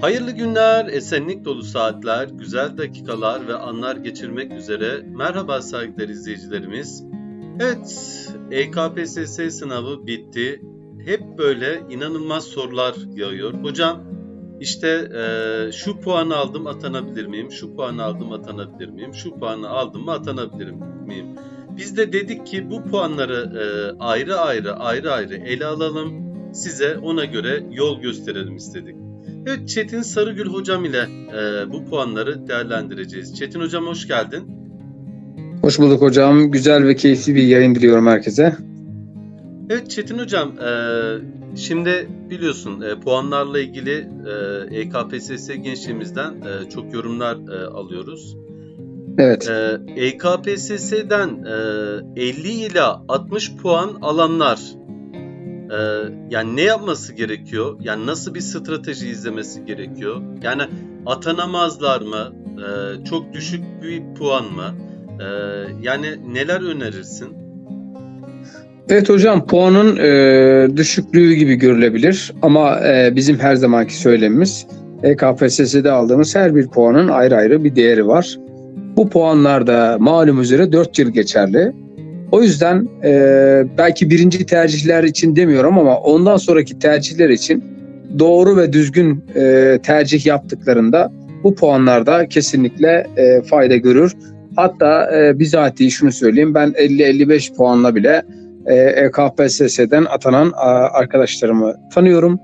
Hayırlı günler, esenlik dolu saatler, güzel dakikalar ve anlar geçirmek üzere. Merhaba saygıdeğer izleyicilerimiz. Evet, EKPSS sınavı bitti. Hep böyle inanılmaz sorular yağıyor. Hocam işte e, şu puanı aldım atanabilir miyim? Şu puanı aldım atanabilir miyim? Şu puanı aldım mı atanabilir miyim? Biz de dedik ki bu puanları e, ayrı ayrı ayrı ayrı ele alalım. Size ona göre yol gösterelim istedik. Evet Çetin Sarıgül hocam ile e, bu puanları değerlendireceğiz. Çetin hocam hoş geldin. Hoş bulduk hocam. Güzel ve keyifli bir yayın diliyorum herkese. Evet Çetin hocam e, şimdi biliyorsun e, puanlarla ilgili e, EKPSS gençliğimizden e, çok yorumlar e, alıyoruz. Evet. E, EKPSS'den e, 50 ile 60 puan alanlar e, yani ne yapması gerekiyor? Yani nasıl bir strateji izlemesi gerekiyor? Yani atanamazlar mı? E, çok düşük bir puan mı? E, yani neler önerirsin? Evet hocam puanın e, düşüklüğü gibi görülebilir ama e, bizim her zamanki söylemimiz EKPSS'de aldığımız her bir puanın ayrı ayrı bir değeri var. Bu puanlar da malum üzere 4 yıl geçerli. O yüzden e, belki birinci tercihler için demiyorum ama ondan sonraki tercihler için doğru ve düzgün e, tercih yaptıklarında bu puanlarda kesinlikle e, fayda görür. Hatta e, bizatihi şunu söyleyeyim ben 50-55 puanla bile e, EKPSS'den atanan a, arkadaşlarımı tanıyorum.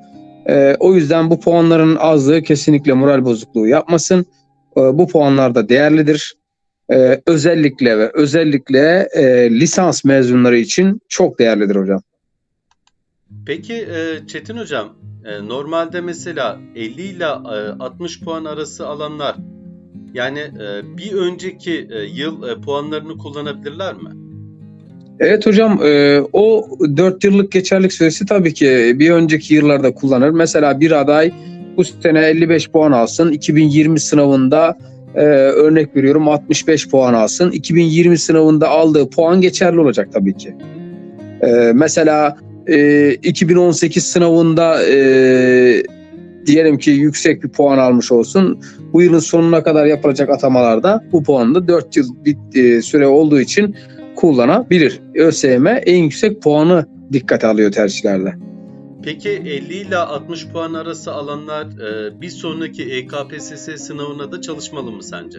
E, o yüzden bu puanların azlığı kesinlikle moral bozukluğu yapmasın. E, bu puanlar da değerlidir. E, özellikle ve özellikle e, lisans mezunları için çok değerlidir hocam. Peki e, Çetin hocam e, normalde mesela 50 ile e, 60 puan arası alanlar yani e, bir önceki e, yıl e, puanlarını kullanabilirler mi? Evet hocam e, o 4 yıllık geçerlik süresi tabii ki bir önceki yıllarda kullanır. Mesela bir aday bu sene 55 puan alsın. 2020 sınavında e, örnek veriyorum 65 puan alsın. 2020 sınavında aldığı puan geçerli olacak tabii ki. E, mesela e, 2018 sınavında e, diyelim ki yüksek bir puan almış olsun. Bu yılın sonuna kadar yapılacak atamalarda bu puanı da 4 yıl bit, e, süre olduğu için kullanabilir. ÖSYM en yüksek puanı dikkate alıyor tercihlerde. Peki 50 ile 60 puan arası alanlar e, bir sonraki EKPSS sınavına da çalışmalı mı sence?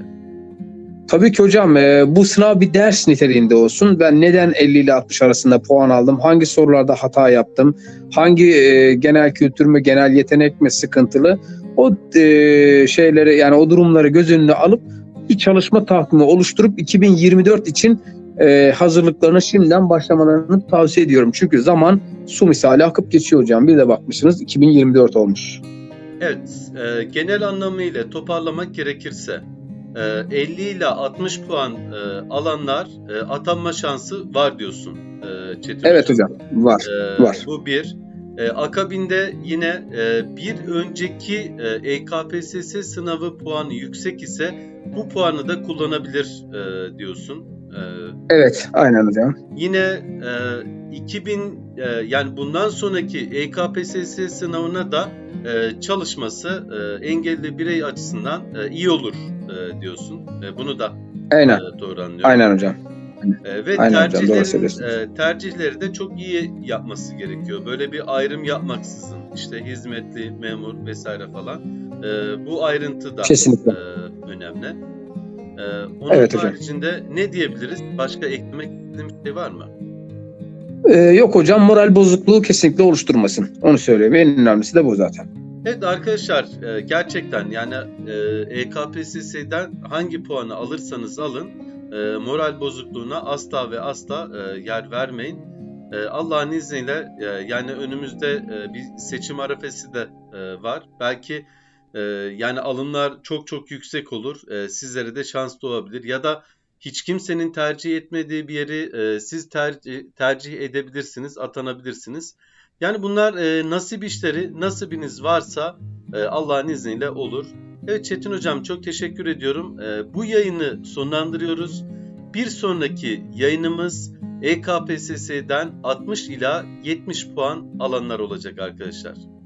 Tabii ki hocam e, bu sınav bir ders niteliğinde olsun. Ben neden 50 ile 60 arasında puan aldım? Hangi sorularda hata yaptım? Hangi e, genel kültür mü, genel yetenek mi sıkıntılı? O şeyleri yani o durumları göz önüne alıp bir çalışma takvimi oluşturup 2024 için e, hazırlıklarına şimdiden başlamalarını tavsiye ediyorum. Çünkü zaman su misali akıp geçiyor hocam. Bir de bakmışsınız 2024 olmuş. Evet, e, genel anlamıyla toparlamak gerekirse e, 50 ile 60 puan e, alanlar e, atanma şansı var diyorsun e, Çetin Evet hocam var. E, var. Bu bir. E, akabinde yine e, bir önceki e, EKPSS sınavı puanı yüksek ise bu puanı da kullanabilir e, diyorsun. E, Evet aynen hocam. Yine e, 2000 e, yani bundan sonraki EKPSS sınavına da e, çalışması e, engelli birey açısından e, iyi olur e, diyorsun. E, bunu da Aynen. e, doğru anlıyorum. Aynen hocam. E, ve Aynen tercihlerin, e, tercihleri de çok iyi yapması gerekiyor. Böyle bir ayrım yapmaksızın işte hizmetli, memur vesaire falan. E, bu ayrıntı da Kesinlikle. e, önemli. E, onun Evet hocam. haricinde ne diyebiliriz? Başka eklemek istediğim bir şey var mı? Ee, yok hocam moral bozukluğu kesinlikle oluşturmasın. Onu söyleyeyim. En önemlisi de bu zaten. Evet arkadaşlar e, gerçekten yani e, EKPSS'den hangi puanı alırsanız alın e, moral bozukluğuna asla ve asla e, yer vermeyin. E, Allah'ın izniyle e, yani önümüzde e, bir seçim arefesi de e, var. Belki e, yani alımlar çok çok yüksek olur. E, sizlere de şans doğabilir ya da hiç kimsenin tercih etmediği bir yeri e, siz tercih, tercih edebilirsiniz, atanabilirsiniz. Yani bunlar e, nasip işleri, nasibiniz varsa e, Allah'ın izniyle olur. Evet Çetin Hocam çok teşekkür ediyorum. E, bu yayını sonlandırıyoruz. Bir sonraki yayınımız EKPSS'den 60 ila 70 puan alanlar olacak arkadaşlar.